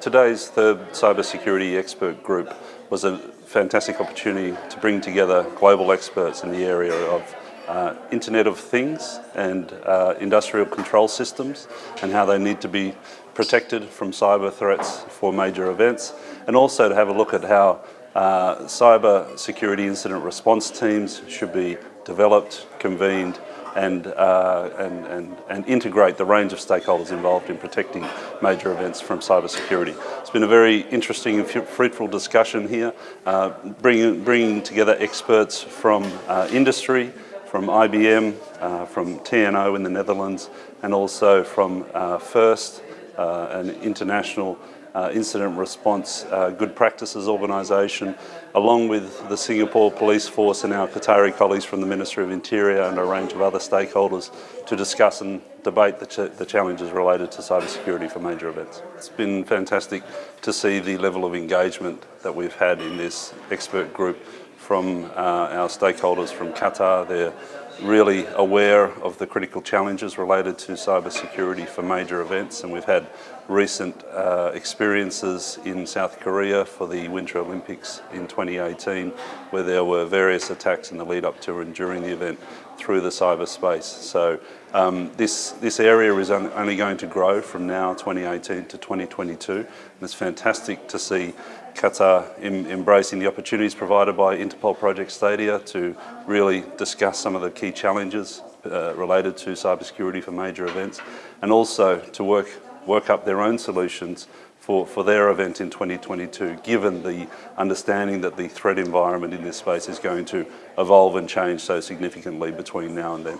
Today's third cybersecurity expert group was a fantastic opportunity to bring together global experts in the area of uh, Internet of Things and uh, industrial control systems and how they need to be protected from cyber threats for major events and also to have a look at how uh, cyber security incident response teams should be developed, convened and, uh, and, and, and, integrate the range of stakeholders involved in protecting major events from cybersecurity. It's been a very interesting and fruitful discussion here, uh, bringing, bringing together experts from uh, industry, from IBM, uh, from TNO in the Netherlands, and also from uh, FIRST, uh, an international uh, incident response uh, good practices organisation, along with the Singapore Police Force and our Qatari colleagues from the Ministry of Interior and a range of other stakeholders to discuss and debate the, ch the challenges related to cybersecurity for major events. It's been fantastic to see the level of engagement that we've had in this expert group from uh, our stakeholders from Qatar. They're really aware of the critical challenges related to cybersecurity for major events and we've had recent uh, experiences in South Korea for the Winter Olympics in 2018 where there were various attacks in the lead up to and during the event through the cyberspace. So um, this, this area is only going to grow from now 2018 to 2022 and it's fantastic to see Qatar em embracing the opportunities provided by Interpol Project Stadia to really discuss some of the key challenges uh, related to cybersecurity for major events and also to work, work up their own solutions for, for their event in 2022, given the understanding that the threat environment in this space is going to evolve and change so significantly between now and then.